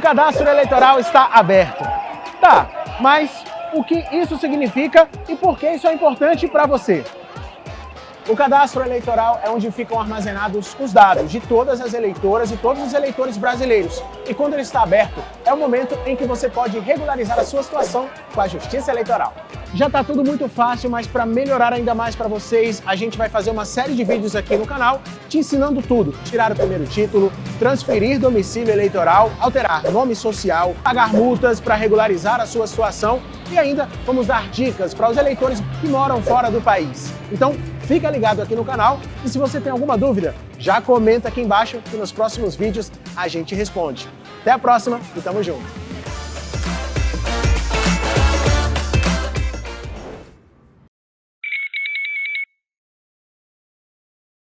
cadastro eleitoral está aberto. Tá, mas o que isso significa e por que isso é importante para você? O cadastro eleitoral é onde ficam armazenados os dados de todas as eleitoras e todos os eleitores brasileiros. E quando ele está aberto, é o momento em que você pode regularizar a sua situação com a Justiça Eleitoral. Já está tudo muito fácil, mas para melhorar ainda mais para vocês, a gente vai fazer uma série de vídeos aqui no canal te ensinando tudo. Tirar o primeiro título, transferir domicílio eleitoral, alterar nome social, pagar multas para regularizar a sua situação e ainda vamos dar dicas para os eleitores que moram fora do país. Então, fica ligado aqui no canal e se você tem alguma dúvida, já comenta aqui embaixo que nos próximos vídeos a gente responde. Até a próxima e tamo junto!